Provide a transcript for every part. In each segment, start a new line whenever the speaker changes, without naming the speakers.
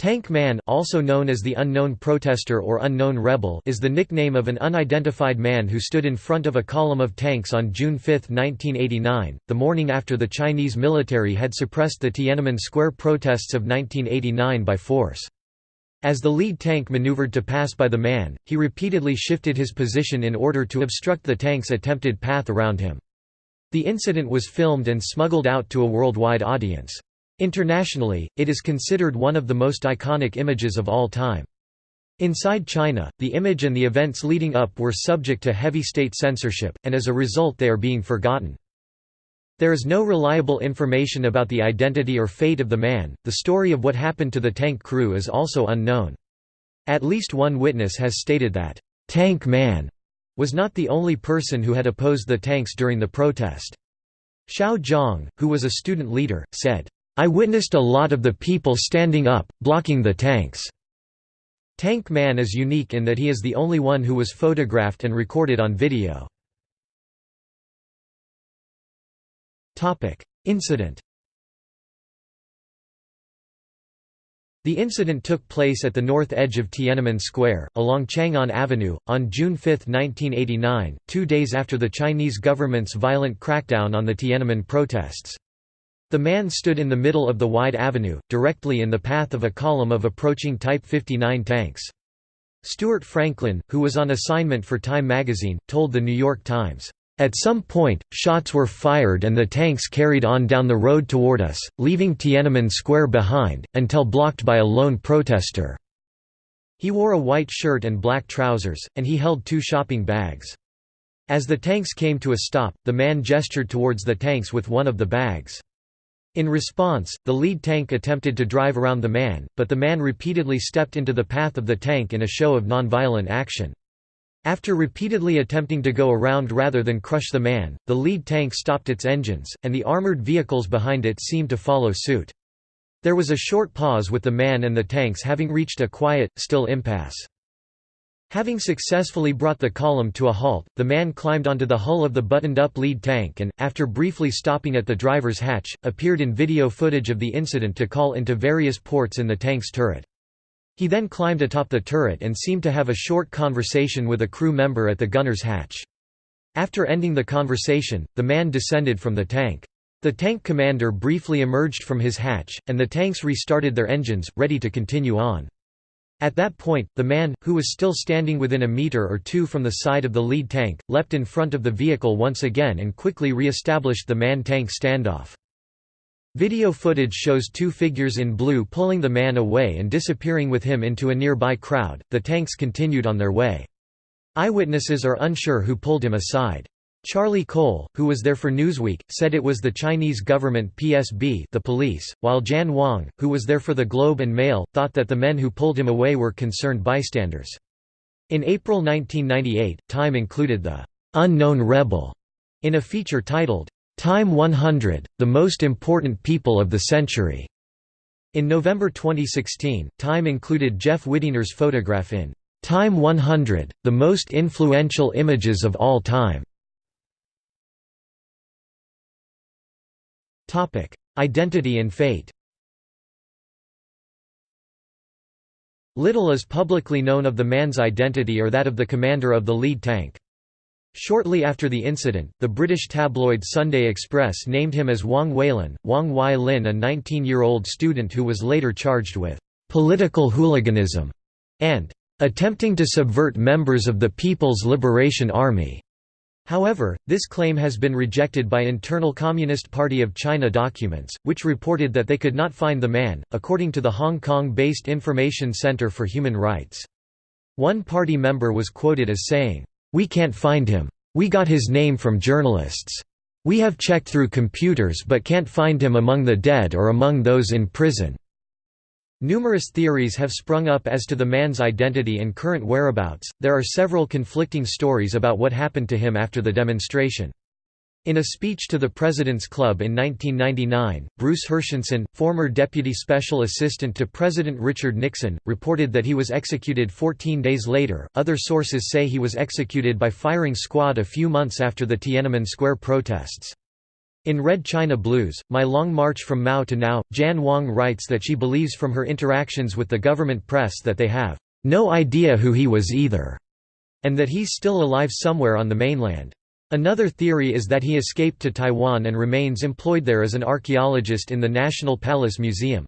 Tank Man also known as the Unknown Protester or Unknown Rebel is the nickname of an unidentified man who stood in front of a column of tanks on June 5, 1989, the morning after the Chinese military had suppressed the Tiananmen Square protests of 1989 by force. As the lead tank maneuvered to pass by the man, he repeatedly shifted his position in order to obstruct the tank's attempted path around him. The incident was filmed and smuggled out to a worldwide audience. Internationally, it is considered one of the most iconic images of all time. Inside China, the image and the events leading up were subject to heavy state censorship, and as a result they are being forgotten. There is no reliable information about the identity or fate of the man, the story of what happened to the tank crew is also unknown. At least one witness has stated that, "'Tank Man' was not the only person who had opposed the tanks during the protest. Shao Jiang, who was a student leader, said, I witnessed a lot of the people standing up, blocking the tanks. Tank Man is unique in that he is the only one who was photographed and recorded on video. Incident The incident took place at the north edge of Tiananmen Square, along Chang'an Avenue, on June 5, 1989, two days after the Chinese government's violent crackdown on the Tiananmen protests. The man stood in the middle of the wide avenue, directly in the path of a column of approaching Type 59 tanks. Stuart Franklin, who was on assignment for Time magazine, told The New York Times, "...at some point, shots were fired and the tanks carried on down the road toward us, leaving Tiananmen Square behind, until blocked by a lone protester." He wore a white shirt and black trousers, and he held two shopping bags. As the tanks came to a stop, the man gestured towards the tanks with one of the bags. In response, the lead tank attempted to drive around the man, but the man repeatedly stepped into the path of the tank in a show of nonviolent action. After repeatedly attempting to go around rather than crush the man, the lead tank stopped its engines, and the armored vehicles behind it seemed to follow suit. There was a short pause with the man and the tanks having reached a quiet, still impasse. Having successfully brought the column to a halt, the man climbed onto the hull of the buttoned-up lead tank and, after briefly stopping at the driver's hatch, appeared in video footage of the incident to call into various ports in the tank's turret. He then climbed atop the turret and seemed to have a short conversation with a crew member at the gunner's hatch. After ending the conversation, the man descended from the tank. The tank commander briefly emerged from his hatch, and the tanks restarted their engines, ready to continue on. At that point, the man, who was still standing within a meter or two from the side of the lead tank, leapt in front of the vehicle once again and quickly re-established the man-tank standoff. Video footage shows two figures in blue pulling the man away and disappearing with him into a nearby crowd. The tanks continued on their way. Eyewitnesses are unsure who pulled him aside. Charlie Cole, who was there for Newsweek, said it was the Chinese government PSB the police, while Jan Wong, who was there for the Globe and Mail, thought that the men who pulled him away were concerned bystanders. In April 1998, Time included the "'Unknown Rebel' in a feature titled, "'Time 100 – The Most Important People of the Century'". In November 2016, Time included Jeff Widener's photograph in "'Time 100 – The Most Influential Images of All Time' Identity and fate Little is publicly known of the man's identity or that of the commander of the lead tank. Shortly after the incident, the British tabloid Sunday Express named him as Wang Weilin, Wang Wai Lin a 19-year-old student who was later charged with «political hooliganism» and «attempting to subvert members of the People's Liberation Army». However, this claim has been rejected by internal Communist Party of China documents, which reported that they could not find the man, according to the Hong Kong-based Information Center for Human Rights. One party member was quoted as saying, "'We can't find him. We got his name from journalists. We have checked through computers but can't find him among the dead or among those in prison.' Numerous theories have sprung up as to the man's identity and current whereabouts. There are several conflicting stories about what happened to him after the demonstration. In a speech to the President's Club in 1999, Bruce Herschensohn, former deputy special assistant to President Richard Nixon, reported that he was executed 14 days later. Other sources say he was executed by firing squad a few months after the Tiananmen Square protests. In Red China Blues, My Long March from Mao to Now, Jan Wong writes that she believes from her interactions with the government press that they have no idea who he was either, and that he's still alive somewhere on the mainland. Another theory is that he escaped to Taiwan and remains employed there as an archaeologist in the National Palace Museum.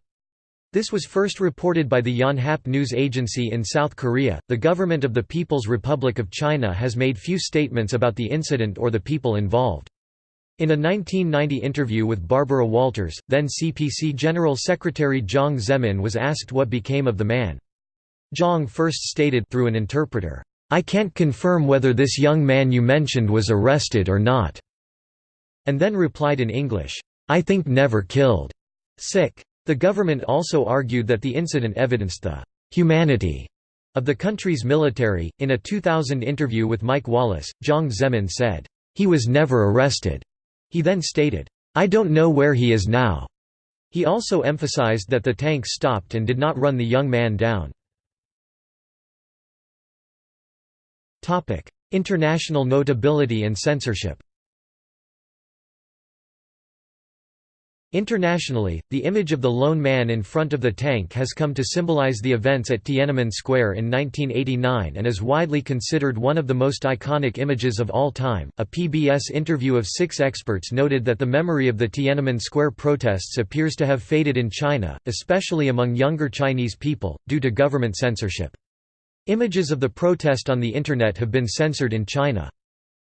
This was first reported by the Yonhap News Agency in South Korea. The government of the People's Republic of China has made few statements about the incident or the people involved. In a 1990 interview with Barbara Walters, then CPC General Secretary Jiang Zemin was asked what became of the man. Jiang first stated through an interpreter, I can't confirm whether this young man you mentioned was arrested or not." And then replied in English, I think never killed. Sick. The government also argued that the incident evidenced the humanity of the country's military. In a 2000 interview with Mike Wallace, Jiang Zemin said, He was never arrested. He then stated, I don't know where he is now. He also emphasized that the tank stopped and did not run the young man down. International notability and censorship Internationally, the image of the lone man in front of the tank has come to symbolize the events at Tiananmen Square in 1989 and is widely considered one of the most iconic images of all time. A PBS interview of six experts noted that the memory of the Tiananmen Square protests appears to have faded in China, especially among younger Chinese people, due to government censorship. Images of the protest on the Internet have been censored in China.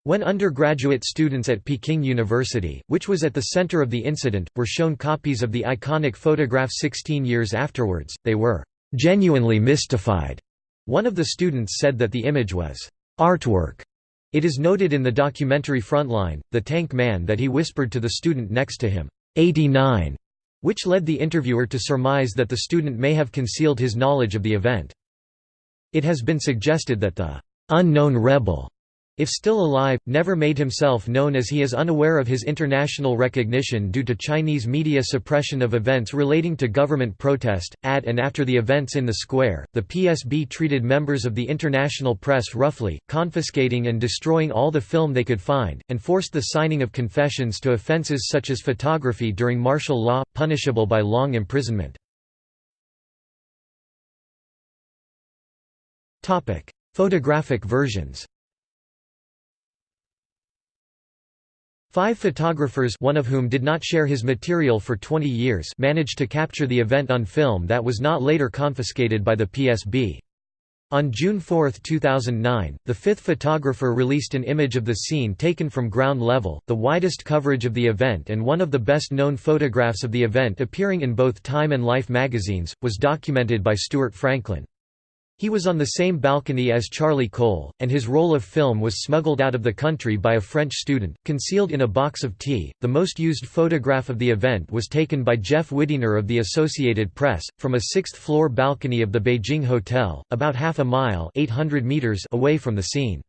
When undergraduate students at Peking University, which was at the center of the incident, were shown copies of the iconic photograph 16 years afterwards, they were genuinely mystified. One of the students said that the image was artwork. It is noted in the documentary Frontline, The Tank Man that he whispered to the student next to him, 89, which led the interviewer to surmise that the student may have concealed his knowledge of the event. It has been suggested that the unknown rebel if still alive, never made himself known as he is unaware of his international recognition due to Chinese media suppression of events relating to government protest. At and after the events in the square, the PSB treated members of the international press roughly, confiscating and destroying all the film they could find, and forced the signing of confessions to offences such as photography during martial law, punishable by long imprisonment. Photographic versions Five photographers one of whom did not share his material for 20 years managed to capture the event on film that was not later confiscated by the PSB. On June 4, 2009, the fifth photographer released an image of the scene taken from ground level, the widest coverage of the event and one of the best-known photographs of the event appearing in both Time and Life magazines, was documented by Stuart Franklin. He was on the same balcony as Charlie Cole, and his roll of film was smuggled out of the country by a French student, concealed in a box of tea. The most used photograph of the event was taken by Jeff Widener of the Associated Press, from a sixth floor balcony of the Beijing Hotel, about half a mile 800 meters away from the scene.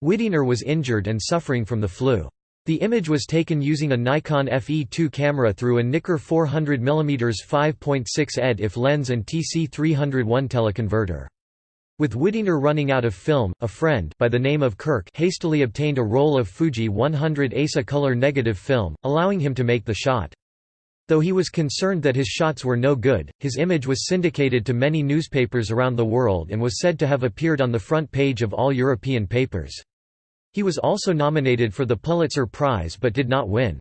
Widener was injured and suffering from the flu. The image was taken using a Nikon FE2 camera through a Nikkor 400mm 5.6 ED-IF lens and TC301 teleconverter. With Widener running out of film, a friend by the name of Kirk hastily obtained a roll of Fuji 100 ASA color negative film, allowing him to make the shot. Though he was concerned that his shots were no good, his image was syndicated to many newspapers around the world and was said to have appeared on the front page of all European papers. He was also nominated for the Pulitzer Prize but did not win.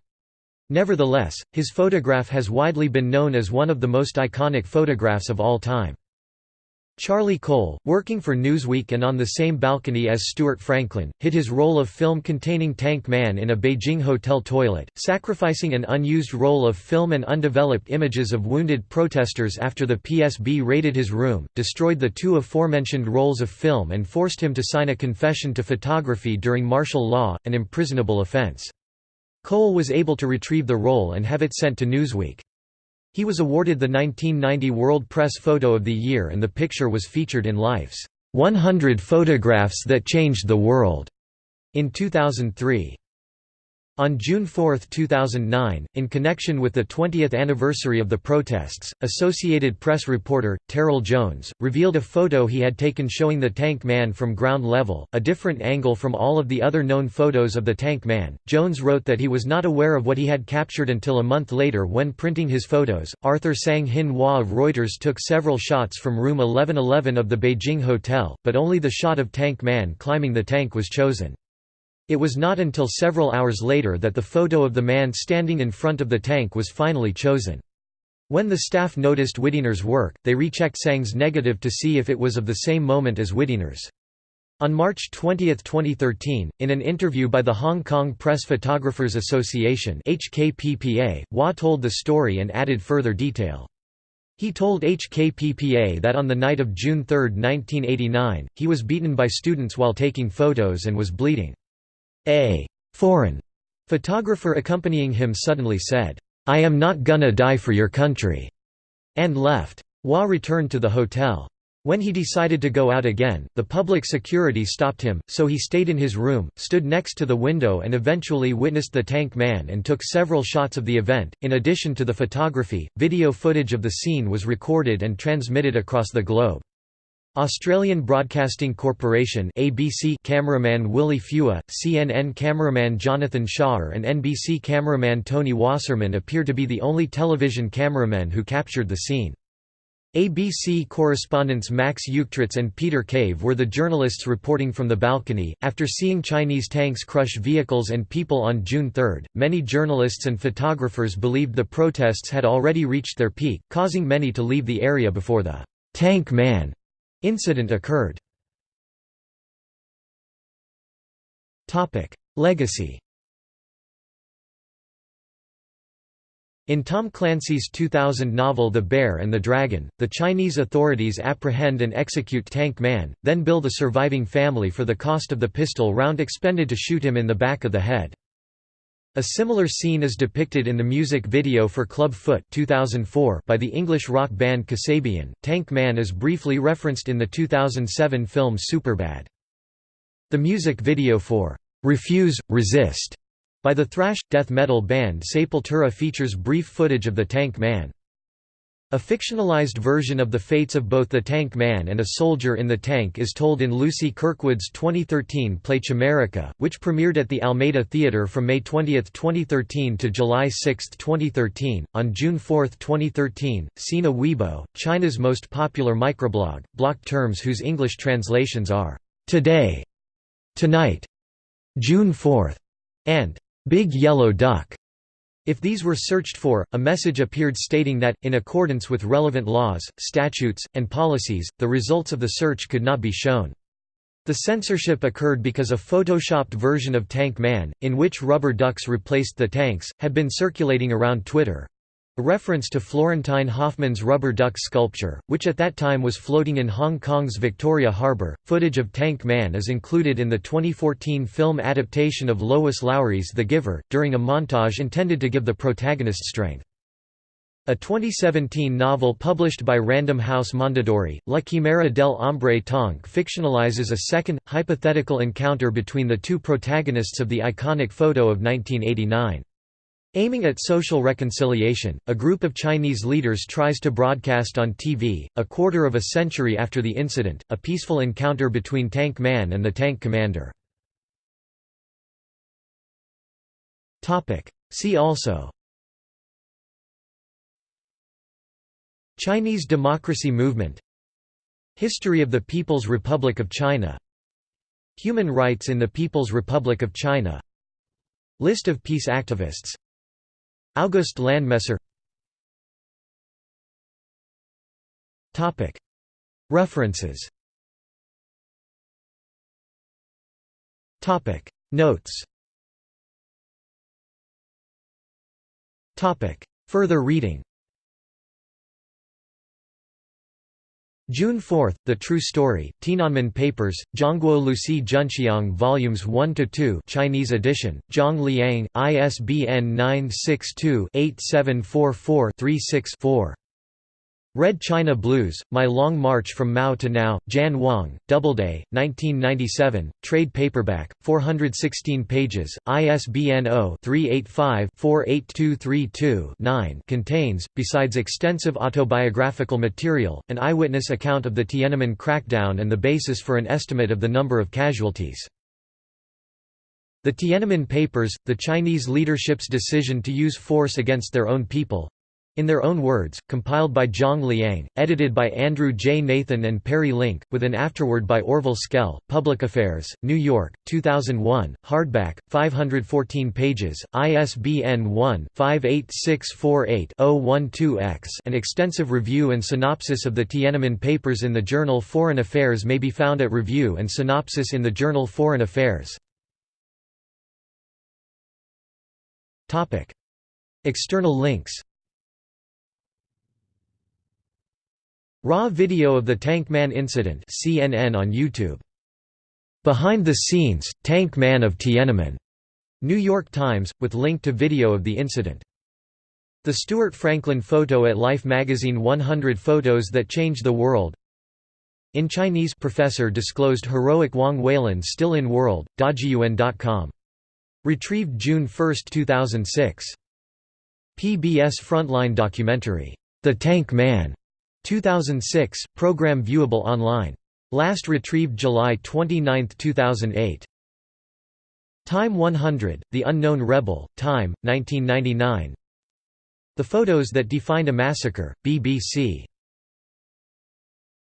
Nevertheless, his photograph has widely been known as one of the most iconic photographs of all time. Charlie Cole, working for Newsweek and on the same balcony as Stuart Franklin, hid his roll of film containing Tank Man in a Beijing hotel toilet, sacrificing an unused roll of film and undeveloped images of wounded protesters after the PSB raided his room, destroyed the two aforementioned rolls of film and forced him to sign a confession to photography during martial law, an imprisonable offense. Cole was able to retrieve the roll and have it sent to Newsweek. He was awarded the 1990 World Press Photo of the Year and the picture was featured in Life's 100 Photographs That Changed the World in 2003. On June 4, 2009, in connection with the 20th anniversary of the protests, Associated Press reporter, Terril Jones, revealed a photo he had taken showing the Tank Man from ground level, a different angle from all of the other known photos of the Tank Man. Jones wrote that he was not aware of what he had captured until a month later when printing his photos. Arthur Tsang Hin Wah of Reuters took several shots from room 1111 of the Beijing hotel, but only the shot of Tank Man climbing the tank was chosen. It was not until several hours later that the photo of the man standing in front of the tank was finally chosen. When the staff noticed Widener's work, they rechecked Tsang's negative to see if it was of the same moment as Widener's. On March 20, 2013, in an interview by the Hong Kong Press Photographers Association HKPPA, Wah told the story and added further detail. He told HKPPA that on the night of June 3, 1989, he was beaten by students while taking photos and was bleeding. A foreign photographer accompanying him suddenly said, I am not gonna die for your country, and left. Wah returned to the hotel. When he decided to go out again, the public security stopped him, so he stayed in his room, stood next to the window, and eventually witnessed the tank man and took several shots of the event. In addition to the photography, video footage of the scene was recorded and transmitted across the globe. Australian Broadcasting Corporation ABC cameraman Willie Phua, CNN cameraman Jonathan Schaer and NBC cameraman Tony Wasserman appear to be the only television cameramen who captured the scene. ABC correspondents Max Uechtritz and Peter Cave were the journalists reporting from the balcony. After seeing Chinese tanks crush vehicles and people on June 3, many journalists and photographers believed the protests had already reached their peak, causing many to leave the area before the tank man Incident occurred. Legacy In Tom Clancy's 2000 novel The Bear and the Dragon, the Chinese authorities apprehend and execute Tank Man, then bill the surviving family for the cost of the pistol round expended to shoot him in the back of the head. A similar scene is depicted in the music video for Club Foot 2004 by the English rock band Kasabian. Tank Man is briefly referenced in the 2007 film Superbad. The music video for Refuse, Resist by the thrash, death metal band Sepultura features brief footage of the Tank Man. A fictionalized version of the fates of both the Tank Man and a soldier in the tank is told in Lucy Kirkwood's 2013 play Chimerica, which premiered at the Almeida Theatre from May 20, 2013 to July 6, 2013. On June 4, 2013, Sina Weibo, China's most popular microblog, blocked terms whose English translations are today, tonight, June 4, and big yellow duck. If these were searched for, a message appeared stating that, in accordance with relevant laws, statutes, and policies, the results of the search could not be shown. The censorship occurred because a photoshopped version of Tank Man, in which rubber ducks replaced the tanks, had been circulating around Twitter. A reference to Florentijn Hofman's rubber duck sculpture, which at that time was floating in Hong Kong's Victoria Harbour. Footage of Tank Man is included in the 2014 film adaptation of Lois Lowry's The Giver, during a montage intended to give the protagonist strength. A 2017 novel published by Random House Mondadori, La Chimera del Hombre Tonk fictionalizes a second, hypothetical encounter between the two protagonists of the iconic photo of 1989. Aiming at social reconciliation, a group of Chinese leaders tries to broadcast on TV, a quarter of a century after the incident, a peaceful encounter between Tank Man and the tank commander. See also Chinese democracy movement History of the People's Republic of China Human rights in the People's Republic of China List of peace activists August Landmesser. References. Notes. Further reading June 4, The True Story, Tiananmen Papers, Zhongguo Luci Junxiang Volumes 1–2 Chinese edition, Zhang Liang, ISBN 962-8744-36-4. Red China Blues, My Long March from Mao to Now, Jan Wong, Doubleday, 1997, trade paperback, 416 pages, ISBN 0-385-48232-9 contains, besides extensive autobiographical material, an eyewitness account of the Tiananmen crackdown and the basis for an estimate of the number of casualties. The Tiananmen Papers, the Chinese leadership's decision to use force against their own people, in their own words, compiled by Zhang Liang, edited by Andrew J. Nathan and Perry Link, with an afterword by Orville Schell, Public Affairs, New York, 2001, hardback, 514 pages, ISBN 1-58648-012-X An extensive review and synopsis of the Tiananmen Papers in the journal Foreign Affairs may be found at Review and Synopsis in the journal Foreign Affairs. External links Raw video of the Tank Man incident CNN on YouTube. Behind the scenes, Tank Man of Tiananmen. New York Times, with link to video of the incident. The Stuart Franklin photo at Life magazine 100 photos that changed the world. In Chinese professor disclosed heroic Wang Weilin still in world, dajiyuan.com. Retrieved June 1, 2006. PBS Frontline documentary, The Tank Man, 2006, program viewable online. Last retrieved July 29, 2008. Time 100, The Unknown Rebel, Time, 1999 The Photos That Defined a Massacre, BBC